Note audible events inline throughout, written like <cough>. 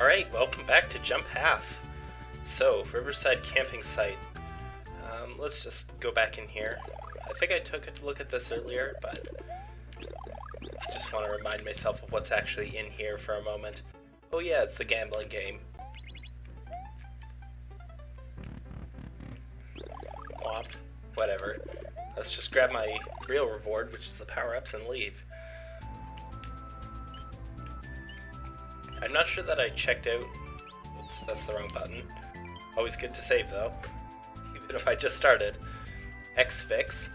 Alright, welcome back to Jump Half. So, Riverside Camping Site. Um, let's just go back in here. I think I took a look at this earlier, but I just want to remind myself of what's actually in here for a moment. Oh yeah, it's the gambling game. Womp. Whatever. Let's just grab my real reward, which is the power-ups, and leave. I'm not sure that I checked out... Oops, that's the wrong button. Always good to save, though. Even if I just started. X-Fix.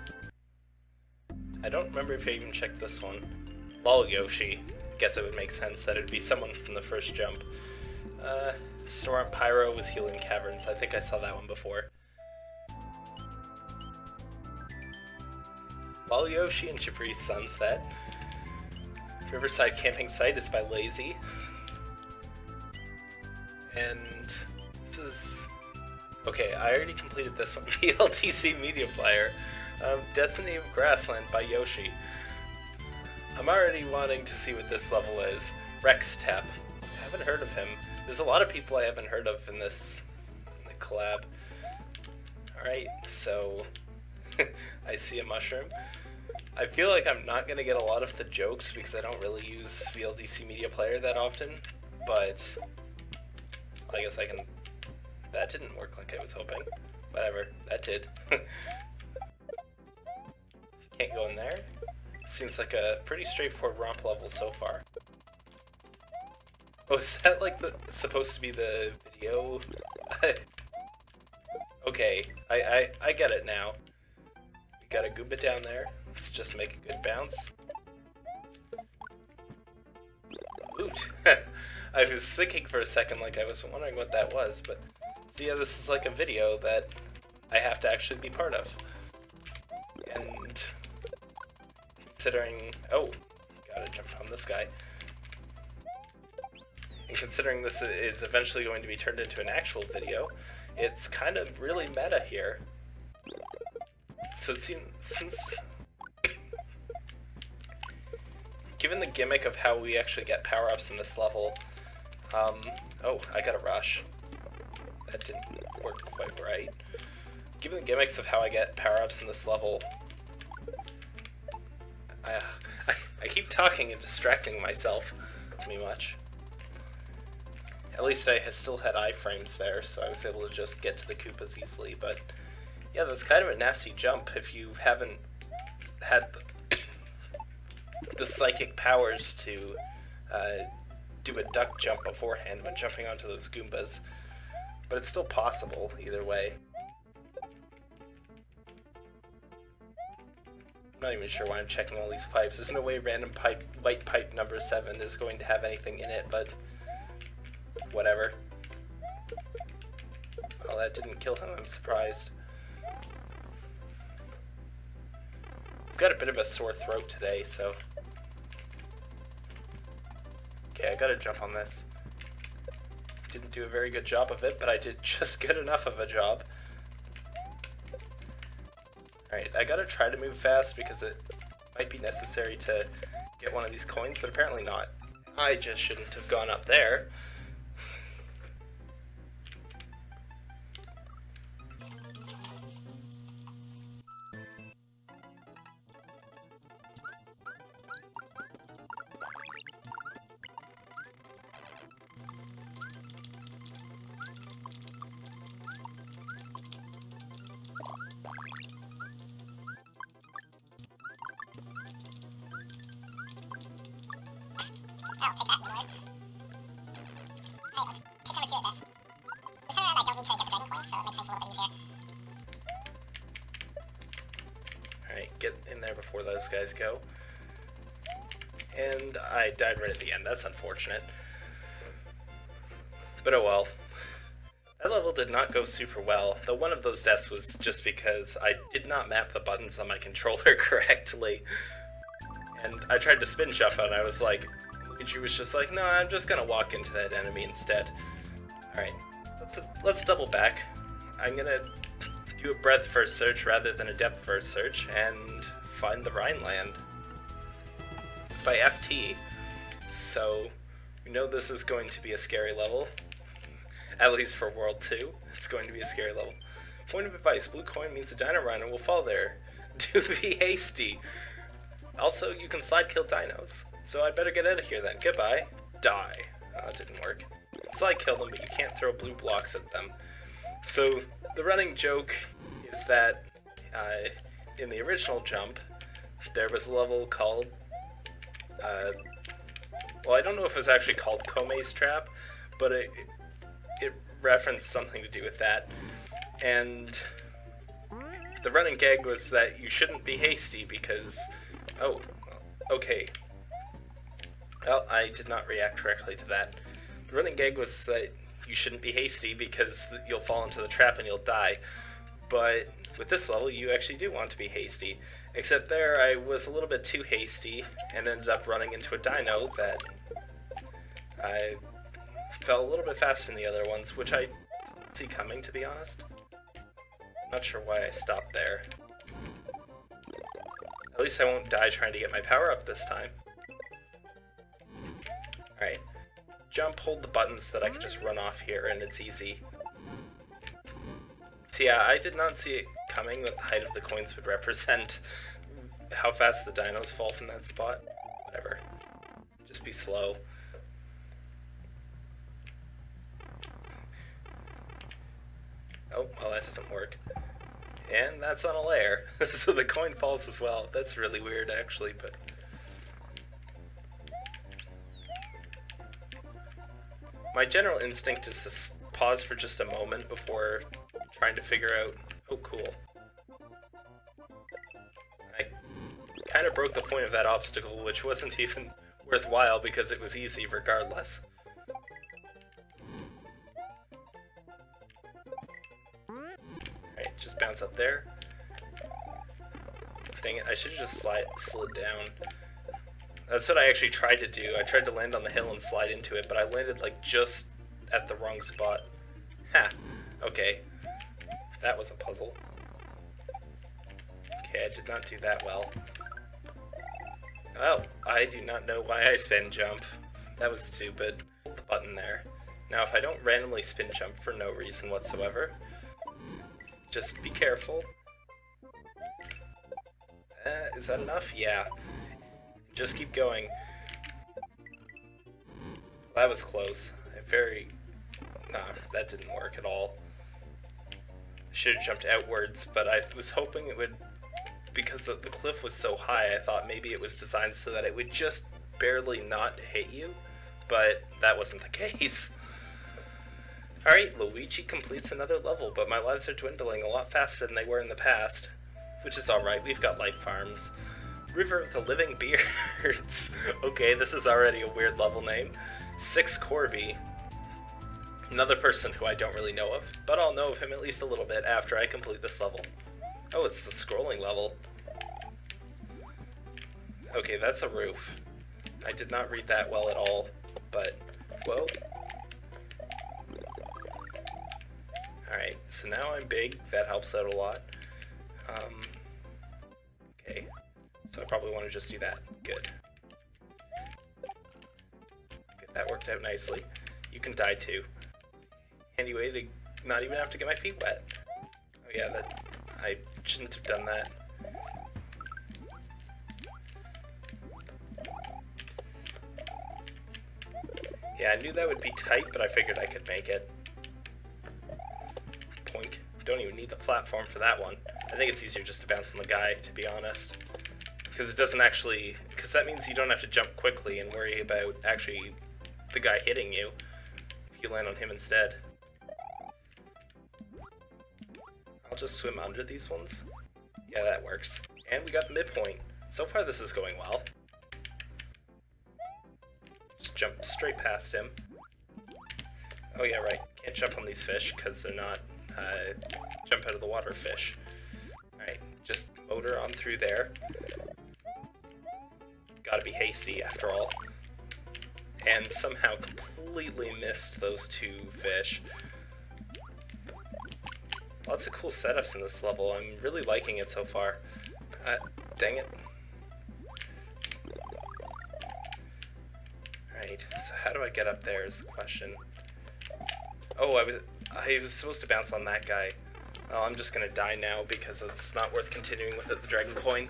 I don't remember if I even checked this one. Lol Yoshi. Guess it would make sense that it'd be someone from the first jump. Uh, Storm Pyro was healing caverns. I think I saw that one before. Lol Yoshi and Jabree's Sunset. Riverside Camping Site is by Lazy. <laughs> And this is... Okay, I already completed this one. <laughs> VLDC Media Player. Um, Destiny of Grassland by Yoshi. I'm already wanting to see what this level is. Rex Tap. I haven't heard of him. There's a lot of people I haven't heard of in this in the collab. Alright, so <laughs> I see a mushroom. I feel like I'm not going to get a lot of the jokes because I don't really use VLDC Media Player that often, but I guess I can... That didn't work like I was hoping. Whatever, that did. <laughs> Can't go in there. Seems like a pretty straightforward romp level so far. Oh, is that like the supposed to be the video? <laughs> okay, I, I, I get it now. We got a Goomba down there. Let's just make a good bounce. Oot! <laughs> I was thinking for a second like I was wondering what that was, but see, yeah, this is like a video that I have to actually be part of. And considering... Oh, gotta jump on this guy. And considering this is eventually going to be turned into an actual video, it's kind of really meta here. So it seems, since... <coughs> given the gimmick of how we actually get power-ups in this level, um, oh, I got a rush. That didn't work quite right. Given the gimmicks of how I get power-ups in this level, I, <laughs> I, I keep talking and distracting myself pretty much. At least I still had iframes there, so I was able to just get to the Koopas easily, but yeah, that's kind of a nasty jump if you haven't had the, <coughs> the psychic powers to uh, do a duck jump beforehand when jumping onto those Goombas. But it's still possible, either way. I'm not even sure why I'm checking all these pipes. There's no way random pipe, white pipe number 7 is going to have anything in it, but whatever. Well, that didn't kill him, I'm surprised. I've got a bit of a sore throat today, so... Okay, I gotta jump on this. Didn't do a very good job of it, but I did <laughs> just good enough of a job. Alright, I gotta try to move fast because it might be necessary to get one of these coins, but apparently not. I just shouldn't have gone up there. Alright, get in there before those guys go. And I died right at the end. That's unfortunate. But oh well. That level did not go super well, though one of those deaths was just because I did not map the buttons on my <laughs> controller correctly. And I tried to spin jump and I was like, Luigi was just like, no, I'm just gonna walk into that enemy instead. Alright, let's, let's double back. I'm gonna do a breadth first search rather than a depth first search and find the Rhineland by FT. So We know this is going to be a scary level. At least for World 2, it's going to be a scary level. Point of advice, blue coin means a dino rhino will fall there. <laughs> Do be hasty. Also, you can slide kill dinos. So I'd better get out of here then. Goodbye. Die. Oh, it didn't work. Slide kill them, but you can't throw blue blocks at them. So the running joke is that uh, in the original jump, there was a level called. Uh, well, I don't know if it was actually called Kome's Trap, but it, it referenced something to do with that. And the running gag was that you shouldn't be hasty because. Oh, okay. Well, I did not react correctly to that. The running gag was that you shouldn't be hasty because you'll fall into the trap and you'll die. But with this level, you actually do want to be hasty. Except there, I was a little bit too hasty and ended up running into a dino that I fell a little bit faster than the other ones, which I didn't see coming, to be honest. Not sure why I stopped there. At least I won't die trying to get my power up this time. Alright. Jump, hold the buttons that I can just run off here, and it's easy. So yeah, I did not see it coming that the height of the coins would represent how fast the dinos fall from that spot. Whatever. Just be slow. Oh, well that doesn't work. And that's on a layer, <laughs> so the coin falls as well. That's really weird actually, but... My general instinct is to pause for just a moment before trying to figure out... Oh, cool. I kind of broke the point of that obstacle, which wasn't <laughs> even worthwhile because it was easy regardless. Alright, just bounce up there. Dang it, I should have just slid down. That's what I actually tried to do. I tried to land on the hill and slide into it, but I landed like just at the wrong spot. Ha! Okay. That was a puzzle. Okay, I did not do that well. Oh, I do not know why I spin jump. That was stupid. The button there. Now, if I don't randomly spin jump for no reason whatsoever, just be careful. Uh, is that enough? Yeah. Just keep going. That was close. Very... Nah, that didn't work at all. Should have jumped outwards, but I was hoping it would... Because the, the cliff was so high, I thought maybe it was designed so that it would just barely not hit you, but that wasn't the <laughs> case. Alright, Luigi completes another level, but my lives are dwindling a lot faster than they were in the past. Which is alright, we've got life farms. River of the Living Beards. <laughs> okay, this is already a weird level name. Six Corby. Another person who I don't really know of, but I'll know of him at least a little bit after I complete this level. Oh, it's a scrolling level. Okay, that's a roof. I did not read that well at all, but, whoa. Alright, so now I'm big, that helps out a lot. Um, okay, so I probably want to just do that. Good. Good, that worked out nicely. You can die too. Anyway, to not even have to get my feet wet. Oh yeah, that I shouldn't have done that. Yeah, I knew that would be tight, but I figured I could make it. Poink. Don't even need the platform for that one. I think it's easier just to bounce on the guy, to be honest. Because it doesn't actually... Because that means you don't have to jump quickly and worry about actually the guy hitting you if you land on him instead. I'll just swim under these ones. Yeah, that works. And we got the midpoint. So far this is going well. Just jump straight past him. Oh yeah, right. Can't jump on these fish because they're not uh, jump out of the water fish. Alright, just motor on through there. Gotta be hasty after all. And somehow completely missed those two fish. Lots of cool setups in this level. I'm really liking it so far. Uh, dang it. Alright. So how do I get up there is the question. Oh, I was I was supposed to bounce on that guy. Oh, I'm just gonna die now because it's not worth continuing with it, the dragon coin.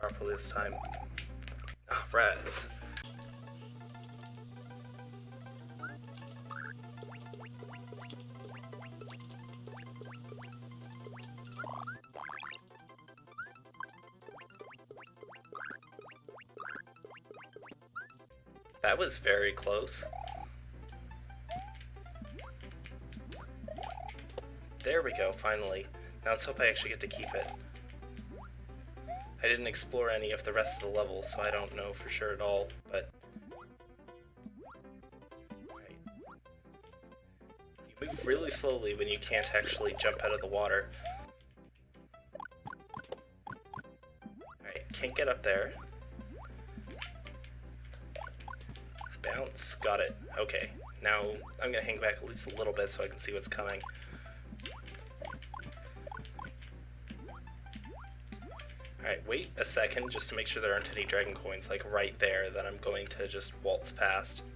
Properly this time. Ah, oh, rats. That was very close. There we go, finally. Now let's hope I actually get to keep it. I didn't explore any of the rest of the levels, so I don't know for sure at all, but... Right. You move really slowly when you can't actually jump out of the water. Alright, can't get up there. Bounce, got it. Okay, now I'm gonna hang back at least a little bit so I can see what's coming. Wait a second just to make sure there aren't any dragon coins like right there that I'm going to just waltz past. <laughs>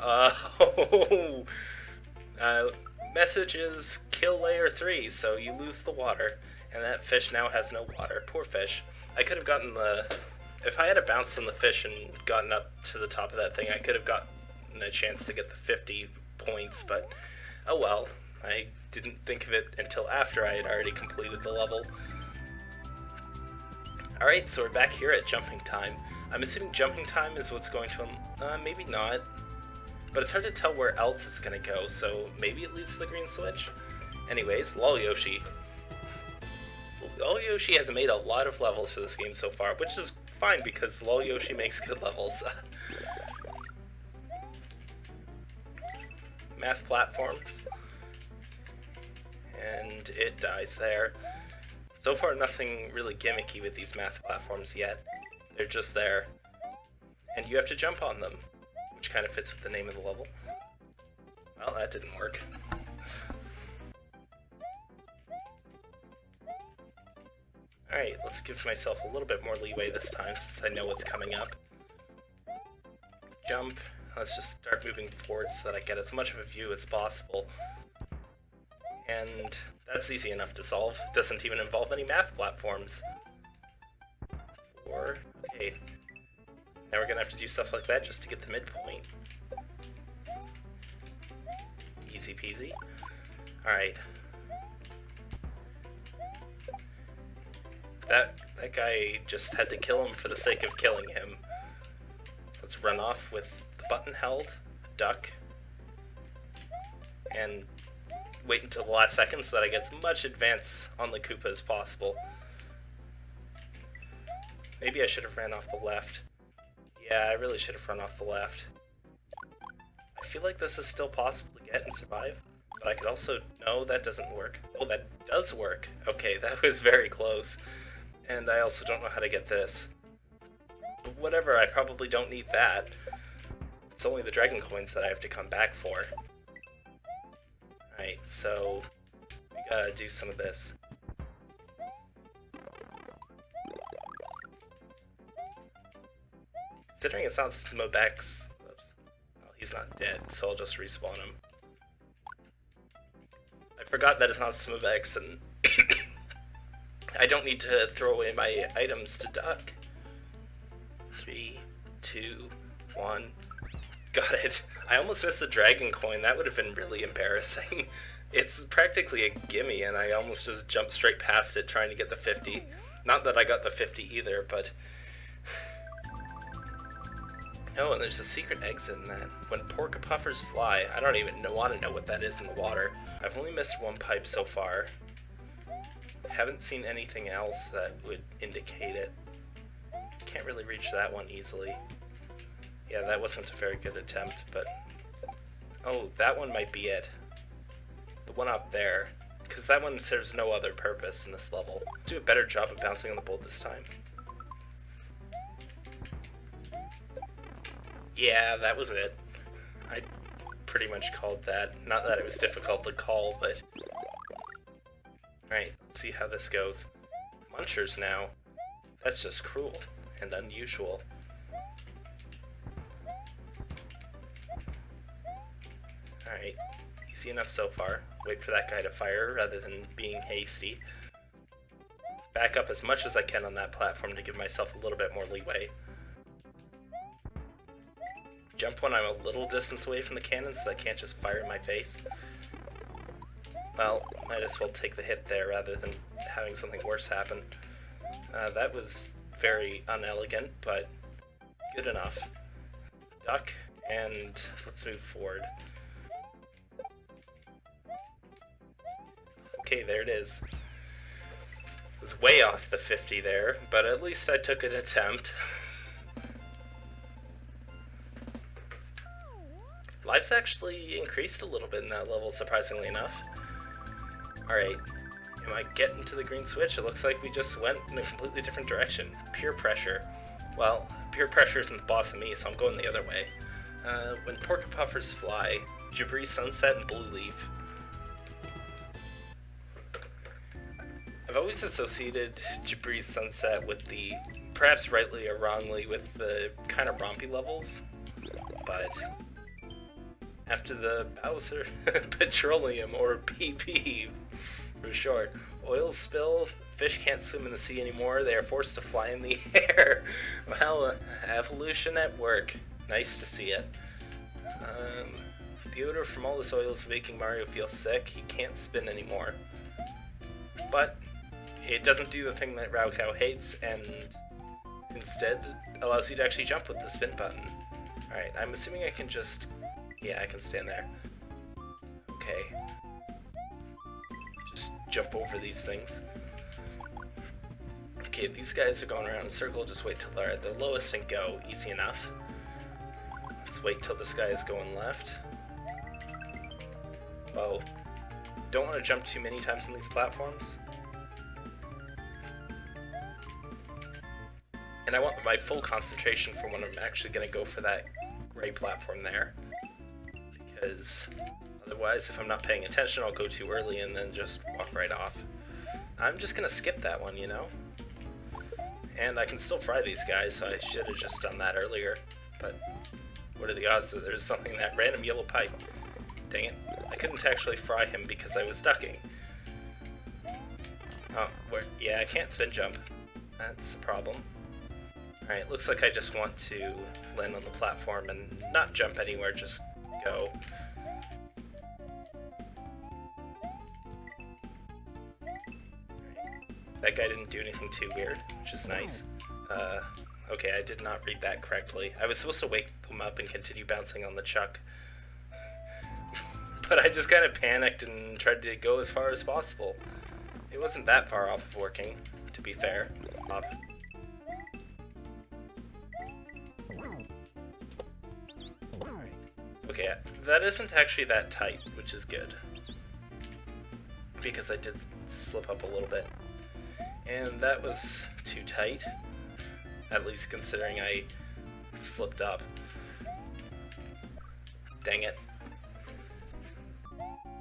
Oh! Uh, message is kill layer 3, so you lose the water. And that fish now has no water. Poor fish. I could have gotten the... If I had bounced on the fish and gotten up to the top of that thing, I could have gotten a chance to get the 50 points, but oh well. I didn't think of it until after I had already completed the level. Alright, so we're back here at jumping time. I'm assuming jumping time is what's going to... Uh, maybe not. But it's hard to tell where else it's going to go, so maybe it leads to the green switch? Anyways, Lol Yoshi. Lol Yoshi has made a lot of levels for this game so far, which is fine because Lol Yoshi makes good levels. <laughs> Math platforms. And it dies there. So far, nothing really gimmicky with these math platforms yet. They're just there. And you have to jump on them, which kind of fits with the name of the level. Well, that didn't work. Alright, let's give myself a little bit more leeway this time since I know what's coming up. Jump. Let's just start moving forward so that I get as much of a view as possible. And that's easy enough to solve. Doesn't even involve any math platforms. Four. Okay. Now we're gonna have to do stuff like that just to get the midpoint. Easy peasy. Alright. That that guy just had to kill him for the sake of killing him. Let's run off with the button held, duck, and wait until the last second so that I get as much advance on the Koopa as possible. Maybe I should have ran off the left. Yeah, I really should have run off the left. I feel like this is still possible to get and survive, but I could also... No, that doesn't work. Oh, that does work. Okay, <laughs> that was very close. And I also don't know how to get this. But whatever, I probably don't need that. It's only the dragon coins that I have to come back for. Right, so we gotta do some of this. Considering it's not Smobex, oops, well, he's not dead, so I'll just respawn him. I forgot that it's not Smobex, and <coughs> I don't need to throw away my items to duck. Three, two, one. Got it. I almost missed the dragon coin. That would have been really embarrassing. <laughs> It's practically a gimme, and I almost just jumped straight past it trying to get the 50. Not that I got the 50 either, but... <sighs> Oh, and there's a secret exit in that. When porcupuffers fly, I don't even want to know what that is in the water. I've only missed one pipe so far. Haven't seen anything else that would indicate it. Can't really reach that one easily. Yeah, that wasn't a very good attempt, but... Oh, that one might be it. The one up there. Because that one serves no other purpose in this level. Do a better job of bouncing on the bolt this time. Yeah, that was it. I pretty much called that. Not that it was difficult to call, but... Alright, let's see how this goes. Munchers now. That's just cruel and unusual. Alright, easy enough so far. Wait for that guy to fire rather than being hasty. Back up as much as I can on that platform to give myself a little bit more leeway. Jump when I'm a little distance away from the cannon so I can't just fire in my face. Well, might as well take the hit there rather than having something worse happen. Uh, that was very unelegant, but good enough. Duck, and let's move forward. Okay, there it is. It was way off the 50 there, but at least I took an attempt. <laughs> Life's actually increased a little bit in that level, surprisingly enough. Alright, am I getting to the green switch? It looks like we just went in a completely different direction. Peer pressure. Well, peer pressure isn't the boss of me, so I'm going the other way. Uh, when Porcupuffers fly, Jabri Sunset and Blue Leaf. I've always associated Jabri's Sunset with the, perhaps rightly or wrongly, with the kind of rompy levels, but after the Bowser <laughs> Petroleum, or <laughs> PP for short, oil spill, fish can't swim in the sea anymore, they are forced to fly in the <laughs> air. well, evolution at work. Nice to see it. Um, the odor from all this oil is making Mario feel sick, he can't spin anymore. But, it doesn't do the thing that raocow hates, and instead allows you to actually jump with the spin button. Alright, I'm assuming I can just yeah, I can stand there. Okay. Just jump over these things. Okay, these guys are going around in a circle, just wait till they're at the lowest and go. Easy enough. Let's wait till this guy is going left. Oh. Don't want to jump too many times on these platforms. And I want my full concentration for when I'm actually going to go for that gray platform there because otherwise if I'm not paying attention I'll go too early and then just walk right off. I'm just gonna skip that one, you know? And I can still fry these guys, so I should have just done that earlier. But what are the odds that there's something in that random yellow pipe? Dang it. I couldn't actually fry him because I was ducking. Oh, where? Yeah, I can't spin jump. That's the problem. Alright, looks like I just want to land on the platform and not jump anywhere, just go. That guy didn't do anything too weird, which is nice. Uh, okay, I did not read that correctly. I was supposed to wake them up and continue bouncing on the chuck. <laughs> but I just kind of panicked and tried to go as far as possible. It wasn't that far off of working, to be fair. That isn't actually that tight, which is good. Because I did slip up a little bit. And that was too tight. At least considering I slipped up. Dang it.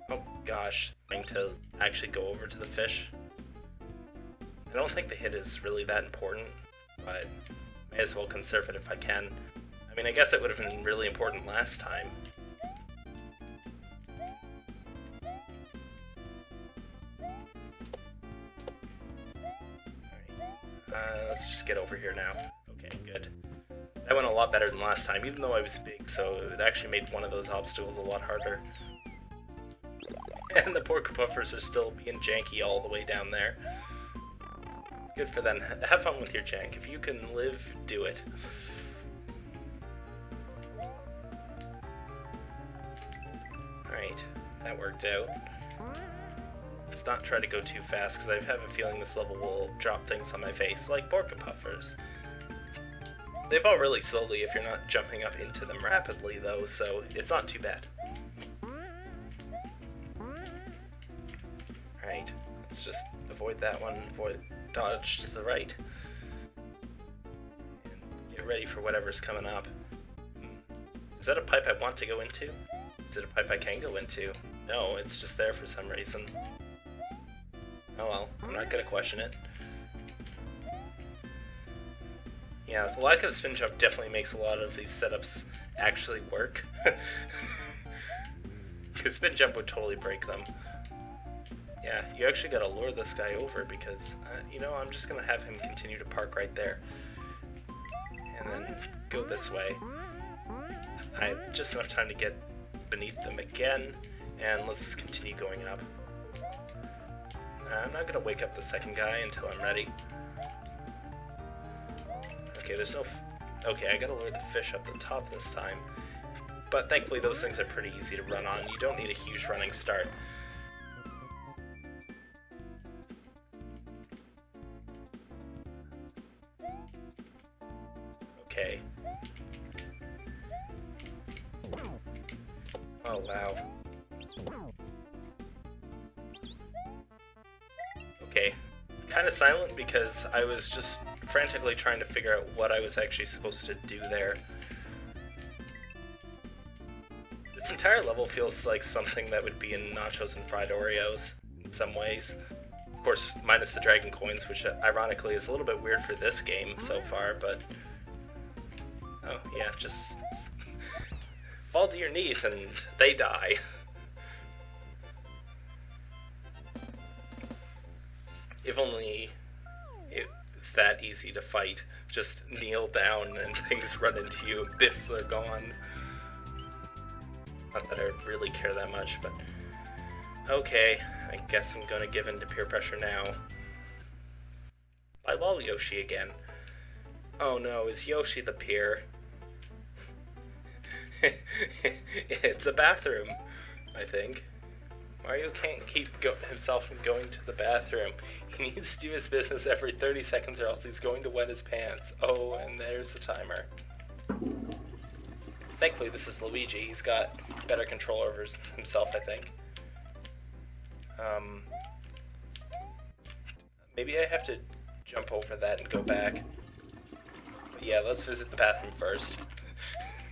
Oh gosh, trying to actually go over to the fish. I don't think the hit is really that important, but may as well conserve it if I can. I mean, I guess it would have been really important last time. Let's just get over here now. Okay, good. That went a lot better than last time, even though I was big, so it actually made one of those obstacles a lot harder. <laughs> And the Porcupuffers are still being janky all the way down there. Good for them. <laughs> Have fun with your jank. If you can live, do it. Alright, that worked out. Let's not try to go too fast, because I have a feeling this level will drop things on my face, like Porcupuffers. They fall really slowly if you're not jumping up into them rapidly, though, so it's not too bad. Right, let's just avoid that one, avoid dodge to the right. And get ready for whatever's coming up. Hmm. Is that a pipe I want to go into? Is it a pipe I can go into? No, it's just there for some reason. Oh well, I'm not gonna question it. Yeah, the lack of spin jump definitely makes a lot of these setups actually work. <laughs> Because spin jump would totally break them. Yeah, you actually gotta lure this guy over because, uh, you know, I'm just gonna have him continue to park right there. And then go this way. I have just enough time to get beneath them again, and let's continue going up. I'm not gonna wake up the second guy until I'm ready. Okay, there's no... okay, I gotta lure the fish up the top this time. But thankfully those things are pretty easy to run on. You don't need a huge running start. Because I was just frantically trying to figure out what I was actually supposed to do there. This entire level feels like something that would be in Nachos and Fried Oreos in some ways. Of course, minus the Dragon Coins, which uh, ironically is a little bit weird for this game so far, but... Oh, yeah, just <laughs> fall to your knees and they die. <laughs> if only it's that easy to fight. Just kneel down and <laughs> things run into you and biff, they're gone. Not that I really care that much, but... Okay, I guess I'm gonna give in to peer pressure now. I lol Yoshi again. Oh no, is Yoshi the peer? <laughs> it's a bathroom, I think. Mario can't keep himself from going to the bathroom. <laughs> He needs to do his business every 30 seconds or else he's going to wet his pants. Oh, and there's the timer. Thankfully, this is Luigi. He's got better control over himself, I think. Um, maybe I have to jump over that and go back. But yeah, let's visit the bathroom first.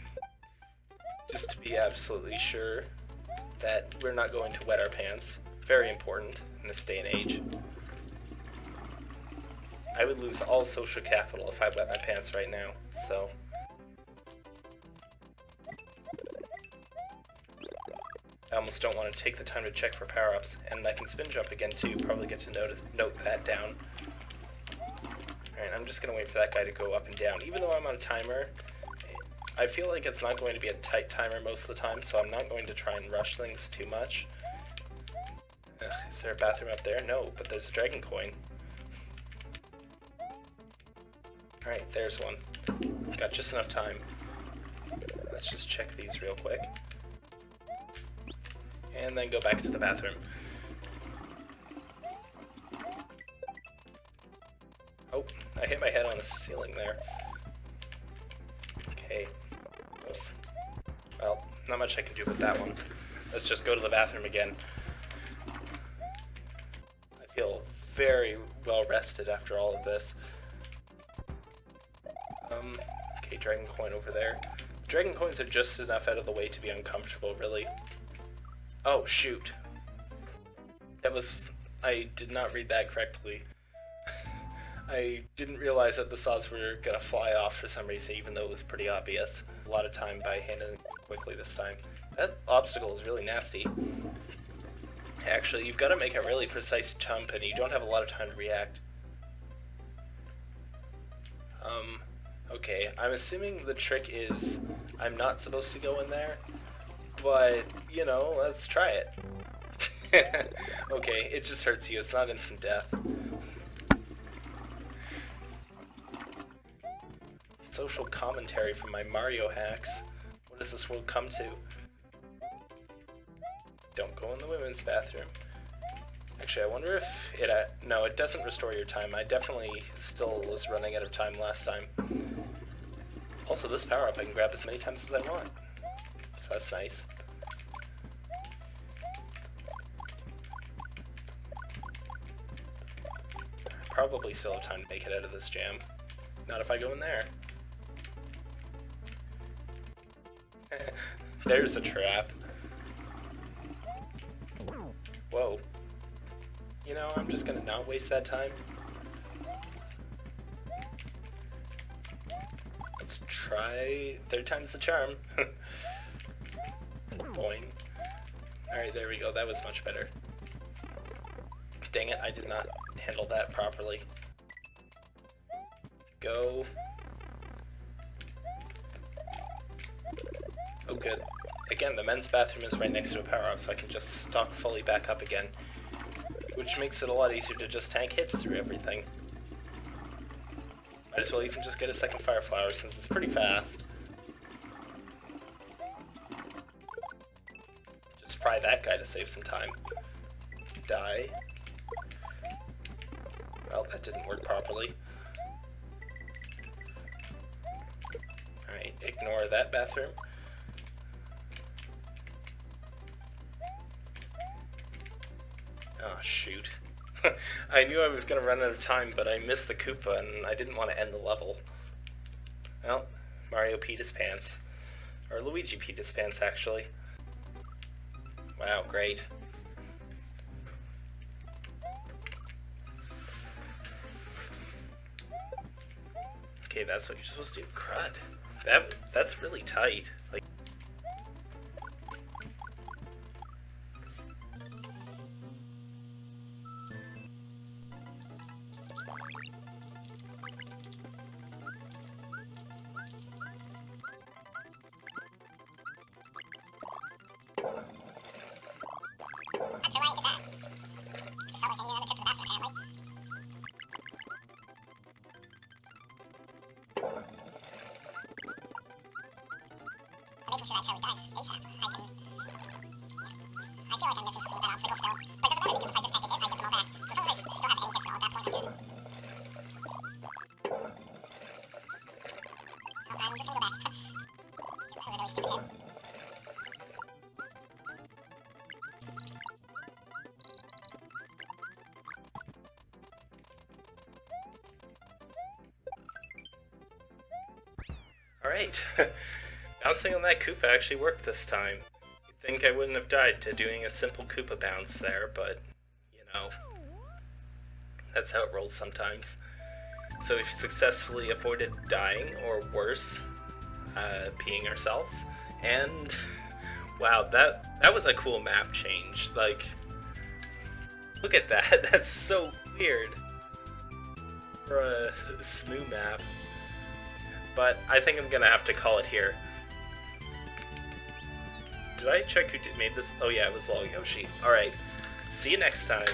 <laughs> Just to be absolutely sure that we're not going to wet our pants. Very important in this day and age. I would lose all social capital if I wet my pants right now, so... I almost don't want to take the time to check for power-ups, and I can spin jump again too, probably get to note, note that down. Alright, I'm just going to wait for that guy to go up and down. Even though I'm on a timer, I feel like it's not going to be a tight timer most of the time, so I'm not going to try and rush things too much. Ugh, is there a bathroom up there? No, but there's a dragon coin. Alright, there's one. Got just enough time. Let's just check these real quick. And then go back to the bathroom. Oh, I hit my head on the ceiling there. Not much I can do with that one. Let's just go to the bathroom again. I feel very well rested after all of this. Um, okay, dragon coin over there. Dragon coins are just enough out of the way to be uncomfortable, really. Oh, shoot. That was... I did not read that correctly. I didn't realize that the saws were gonna fly off for some reason, even though it was pretty obvious. A lot of time by handling quickly this time. That obstacle is really nasty. Actually, you've got to make a really precise jump, and you don't have a lot of time to react. Um, okay, I'm assuming the trick is I'm not supposed to go in there, but, you know, let's try it. <laughs> okay, it just hurts you, it's not instant death. Social commentary from my Mario hacks. What does this world come to? Don't go in the women's bathroom. Actually, I wonder if it... Uh, no, it doesn't restore your time. I definitely still was running out of time last time. Also, this power-up I can grab as many times as I want. So that's nice. Probably still have time to make it out of this jam. Not if I go in there. There's a trap. Whoa. You know, I'm just gonna not waste that time. Let's try third time's the charm. <laughs> Boing. Alright, there we go. That was much better. Dang it, I did not handle that properly. Go. Good. Again, the men's bathroom is right next to a power-up, so I can just stock fully back up again. Which makes it a lot easier to just tank hits through everything. Might as well even just get a second Fire Flower since it's pretty fast. Just fry that guy to save some time. Die. Well, that didn't work properly. Alright, ignore that bathroom. Shoot. <laughs> I knew I was going to run out of time, but I missed the Koopa, and I didn't want to end the level. Well, Mario peed his pants. Or Luigi peed his pants, actually. Wow, great. Okay, that's what you're supposed to do. Crud. That that's really tight. Like Alright. <laughs> Bouncing on that Koopa actually worked this time. You'd think I wouldn't have died to doing a simple Koopa bounce there, but, you know. That's how it rolls sometimes. So we've successfully avoided dying, or worse, uh, peeing ourselves. And, <laughs> wow, that, that was a cool map change. Like, look at that. <laughs> That's so weird. For a Smoo map. But I think I'm gonna have to call it here. Did I check who made this? Oh yeah, it was Lol Yoshi. Alright, see you next time.